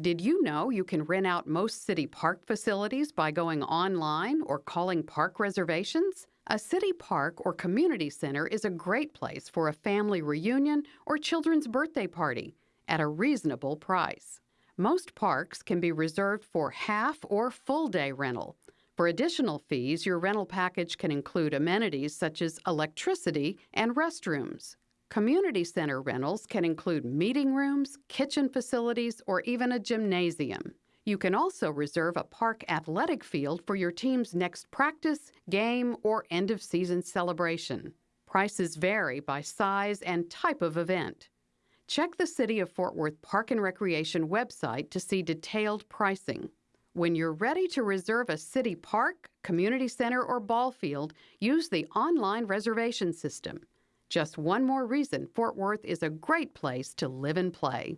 Did you know you can rent out most city park facilities by going online or calling park reservations? A city park or community center is a great place for a family reunion or children's birthday party at a reasonable price. Most parks can be reserved for half or full day rental. For additional fees, your rental package can include amenities such as electricity and restrooms. Community center rentals can include meeting rooms, kitchen facilities, or even a gymnasium. You can also reserve a park athletic field for your team's next practice, game, or end of season celebration. Prices vary by size and type of event. Check the City of Fort Worth Park and Recreation website to see detailed pricing. When you're ready to reserve a city park, community center, or ball field, use the online reservation system. Just one more reason Fort Worth is a great place to live and play.